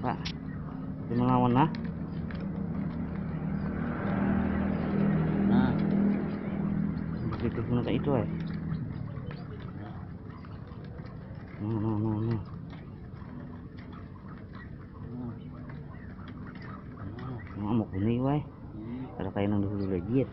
Pak. Itu melawan ah. nah. Begitu pun kayak itu eh. no no no no nah. Nah. Ngamuk ini wae. Ada kayak nang dulu lagi ya.